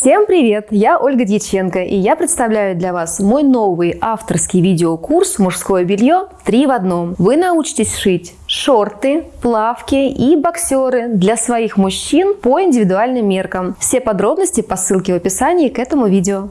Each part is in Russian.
Всем привет! Я Ольга Дьяченко, и я представляю для вас мой новый авторский видеокурс «Мужское белье 3 в одном». Вы научитесь шить шорты, плавки и боксеры для своих мужчин по индивидуальным меркам. Все подробности по ссылке в описании к этому видео.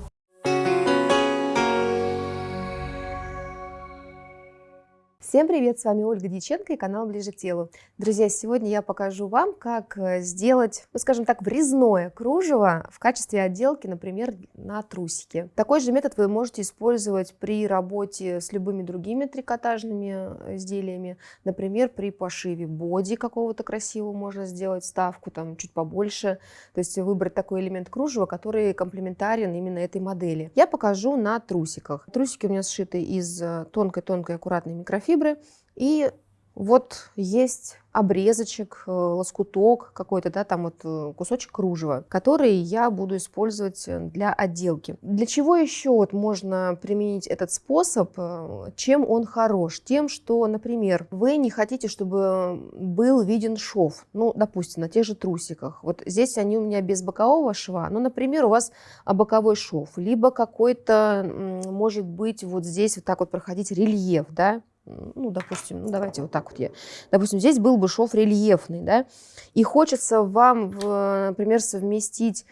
Всем привет, с вами Ольга Дьяченко и канал Ближе к телу. Друзья, сегодня я покажу вам, как э, сделать, ну скажем так, врезное кружево в качестве отделки, например, на трусики. Такой же метод вы можете использовать при работе с любыми другими трикотажными э, изделиями, например, при пошиве боди какого-то красивого можно сделать, ставку там чуть побольше, то есть выбрать такой элемент кружева, который комплементарен именно этой модели. Я покажу на трусиках. Трусики у меня сшиты из тонкой-тонкой аккуратной микрофибры, фибры. И вот есть обрезочек, э, лоскуток какой-то, да, там вот э, кусочек кружева, который я буду использовать для отделки. Для чего еще вот можно применить этот способ? Э, чем он хорош? Тем, что, например, вы не хотите, чтобы был виден шов, ну, допустим, на тех же трусиках. Вот здесь они у меня без бокового шва, но, например, у вас боковой шов, либо какой-то, может быть, вот здесь вот так вот проходить рельеф, да, ну, допустим, ну, давайте вот так вот я, допустим, здесь был бы шов рельефный, да, и хочется вам, например, совместить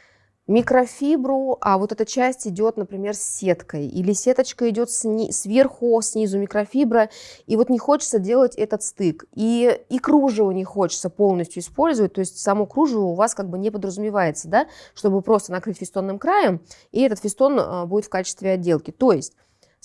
микрофибру, а вот эта часть идет, например, с сеткой, или сеточка идет сни сверху, снизу микрофибра, и вот не хочется делать этот стык, и, и кружево не хочется полностью использовать, то есть само кружево у вас как бы не подразумевается, да, чтобы просто накрыть фестонным краем, и этот фестон а, будет в качестве отделки, то есть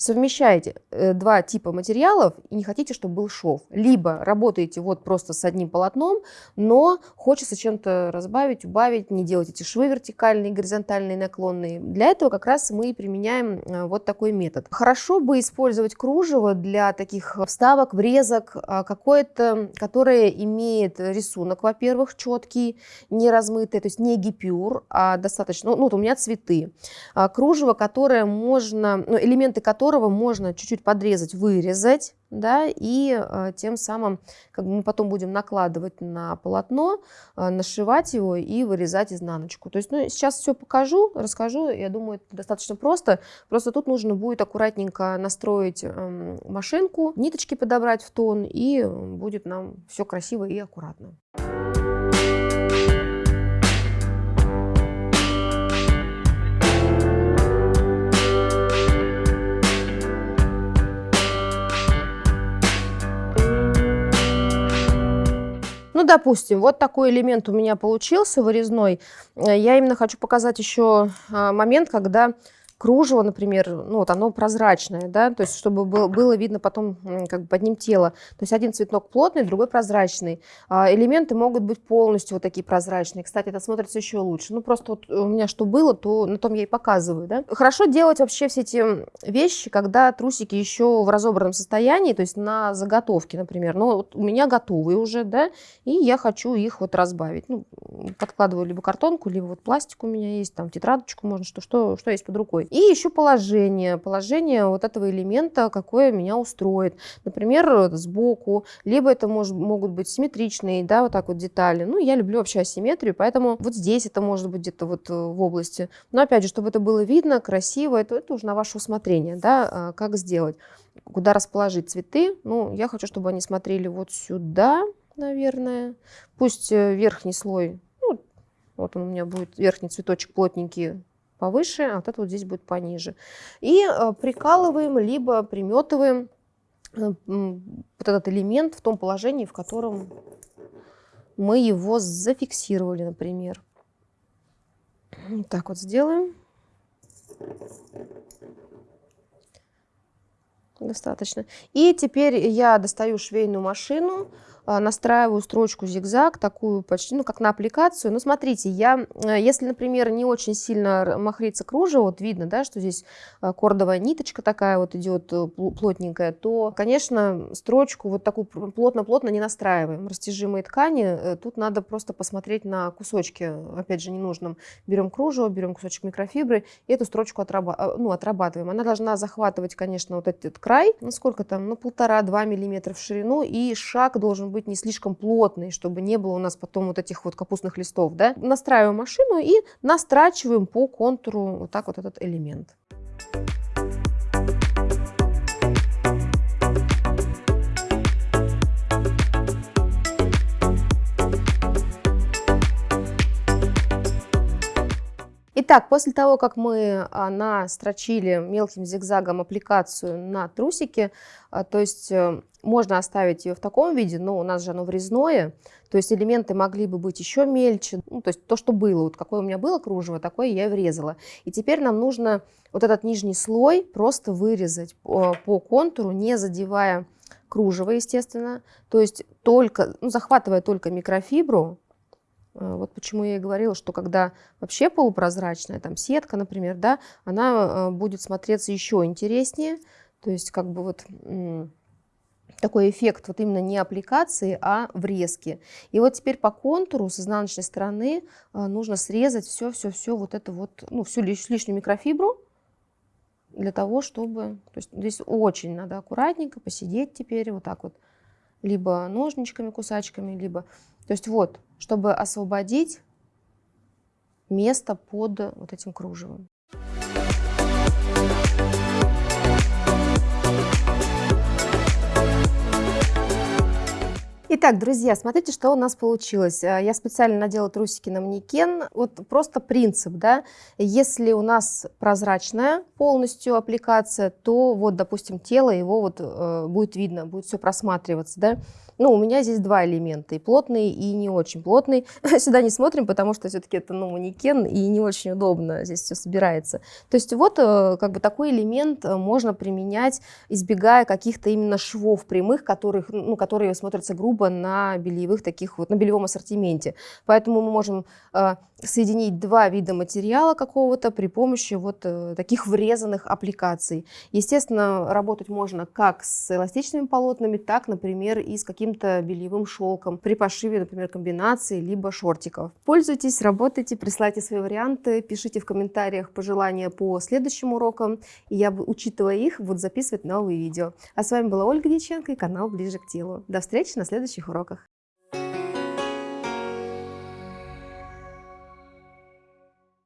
совмещаете э, два типа материалов и не хотите, чтобы был шов. Либо работаете вот просто с одним полотном, но хочется чем-то разбавить, убавить, не делать эти швы вертикальные, горизонтальные, наклонные. Для этого как раз мы и применяем э, вот такой метод. Хорошо бы использовать кружево для таких вставок, врезок, а, какое-то, которое имеет рисунок, во-первых, четкий, не размытый, то есть не гипюр, а достаточно, ну, ну вот у меня цветы. А, кружево, которое можно, ну, элементы которого которого можно чуть-чуть подрезать, вырезать, да, и э, тем самым как бы мы потом будем накладывать на полотно, э, нашивать его и вырезать изнаночку. То есть ну, сейчас все покажу, расскажу, я думаю, это достаточно просто. Просто тут нужно будет аккуратненько настроить э, машинку, ниточки подобрать в тон, и будет нам все красиво и аккуратно. Ну, допустим, вот такой элемент у меня получился вырезной. Э, я именно хочу показать еще а, момент, когда кружево, например, ну вот оно прозрачное, да, то есть чтобы было, было видно потом как бы под ним тело. То есть один цветок плотный, другой прозрачный. А элементы могут быть полностью вот такие прозрачные. Кстати, это смотрится еще лучше. Ну просто вот у меня что было, то на том я и показываю, да. Хорошо делать вообще все эти вещи, когда трусики еще в разобранном состоянии, то есть на заготовке, например. Ну вот у меня готовые уже, да, и я хочу их вот разбавить. Ну, подкладываю либо картонку, либо вот пластик у меня есть, там тетрадочку можно, что, что, что есть под рукой. И еще положение, положение вот этого элемента, какое меня устроит. Например, сбоку, либо это может, могут быть симметричные, да, вот так вот детали. Ну, я люблю вообще асимметрию, поэтому вот здесь это может быть где-то вот э, в области. Но опять же, чтобы это было видно, красиво, это, это уже на ваше усмотрение, да, а, как сделать. Куда расположить цветы? Ну, я хочу, чтобы они смотрели вот сюда, наверное. Пусть э, верхний слой, ну, вот он у меня будет верхний цветочек плотненький повыше, а вот это вот здесь будет пониже. И э, прикалываем, либо приметываем э, вот этот элемент в том положении, в котором мы его зафиксировали, например. Так вот сделаем. Достаточно. И теперь я достаю швейную машину, настраиваю строчку зигзаг, такую почти, ну, как на аппликацию. Но смотрите, я, э, если, например, не очень сильно махрится кружево, вот видно, да, что здесь э, кордовая ниточка такая вот идет э, плотненькая, то, конечно, строчку вот такую плотно-плотно не настраиваем. Растяжимые ткани, тут надо просто посмотреть на кусочки, опять же, ненужным. Берем кружево, берем кусочек микрофибры и эту строчку отраба ну, отрабатываем. Она должна захватывать, конечно, вот этот край, ну, сколько там, ну, полтора-два миллиметра в ширину, и шаг должен быть не слишком плотный, чтобы не было у нас потом вот этих вот капустных листов. Да? Настраиваем машину и настрачиваем по контуру вот так вот этот элемент. Итак, после того, как мы а, настрочили мелким зигзагом аппликацию на трусики, а, то есть э, можно оставить ее в таком виде, но у нас же оно врезное, то есть элементы могли бы быть еще мельче, ну, то есть то, что было, вот какое у меня было кружево, такое я и врезала. И теперь нам нужно вот этот нижний слой просто вырезать по, контуру, не задевая кружево, естественно, то есть только, ну, захватывая только микрофибру, Э, вот почему я и говорила, что когда вообще полупрозрачная, там сетка, например, да, она э, будет смотреться еще интереснее. То есть как бы вот такой эффект вот именно не аппликации, а врезки. И вот теперь по контуру с изнаночной стороны э, нужно срезать все-все-все вот это вот, ну, всю лишнюю микрофибру, для того, чтобы... То есть здесь очень надо аккуратненько посидеть теперь вот так вот, либо ножничками, кусачками, либо то есть вот, чтобы освободить место под вот этим кружевом. Итак, друзья, смотрите, что у нас получилось. Э, я специально надела трусики на манекен. Вот просто принцип, да. Если у нас прозрачная полностью аппликация, то вот, допустим, тело его вот э, будет видно, будет все просматриваться, да. Ну, у меня здесь два элемента, и плотный, и не очень плотный. Сюда не смотрим, потому что все-таки это ну, манекен, и не очень удобно здесь все собирается. То есть вот э, как бы такой элемент э, можно применять, избегая каких-то именно швов прямых, которых, ну, которые смотрятся грубо на бельевых таких вот, на бельевом ассортименте. Поэтому мы можем э, соединить два вида материала какого-то при помощи вот э, таких врезанных аппликаций. Естественно, работать можно как с эластичными полотнами, так, например, и с каким каким-то бельевым шелком при пошиве, например, комбинации, либо шортиков. Пользуйтесь, работайте, присылайте свои варианты, пишите в комментариях пожелания по следующим урокам, и я, учитывая их, буду записывать новые видео. А с вами была Ольга Дьяченко и канал Ближе к телу. До встречи на следующих уроках.